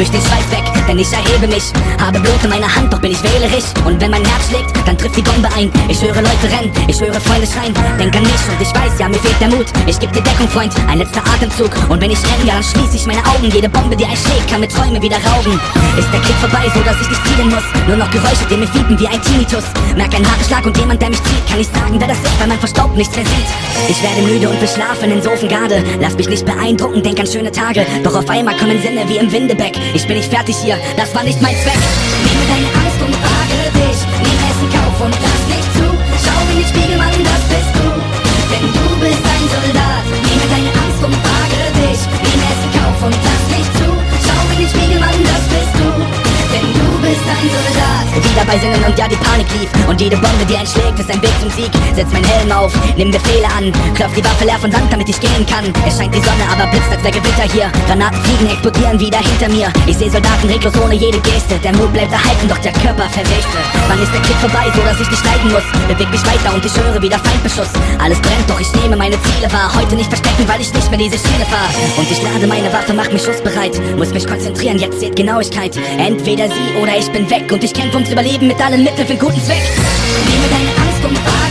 wisch den Schweiß weg, denn ich erhebe mich. Habe Blut in meiner Hand, doch bin ich wählerisch. Und wenn mein Herz schlägt, dann trifft die Bombe ein. Ich höre Leute rennen, ich höre Freunde schreien. Denk an mich und ich weiß, ja, mir fehlt der Mut. Ich geb dir Deckung, Freund, ein letzter Atemzug. Und wenn ich renne, ja, dann schließ ich meine Augen. Jede Bombe, die einschlägt, kann mir Träume wieder rauben. Ist der Krieg vorbei, so dass ich nicht zielen muss. Nur noch Geräusche, die mir fiepen wie ein Tinnitus. Merk einen Schlag und jemand, der mich zieht. Kann ich sagen, wer das ist, weil man verstaubt nichts mehr sieht. Ich werde müde und beschlafen in Sofengarde. Lass mich nicht beeindrucken, denk an schöne Tage. Doch auf einmal kommen Sinne wie im Windebeck. Ich bin nicht fertig hier, das war nicht mein Zweck. Nehme deine Soldat. Wieder bei Sinnen und ja, die Panik lief. Und jede Bombe, die einschlägt, ist ein Weg zum Sieg. Setz mein Helm auf, nimm Befehle an. Klopf die Waffe leer von Sand, damit ich gehen kann. Es scheint die Sonne, aber blitzt als der Gewitter hier. Granaten fliegen, explodieren wieder hinter mir. Ich sehe Soldaten reglos ohne jede Geste. Der Mut bleibt erhalten, doch der Körper verweste. Wann ist der Krieg vorbei, so dass ich nicht leiden muss? Beweg mich weiter und ich höre wieder Feindbeschuss. Alles brennt, doch ich nehme meine Ziele wahr. Heute nicht verstecken, weil ich nicht mehr diese Schiene fahr. Und ich lade meine Waffe, mach mich schussbereit. Muss mich konzentrieren, jetzt zählt Genauigkeit. Entweder sie oder ich bin weg und ich kämpfe ums Überleben mit allen Mitteln für guten Zweck. Nehme deine Angst und frage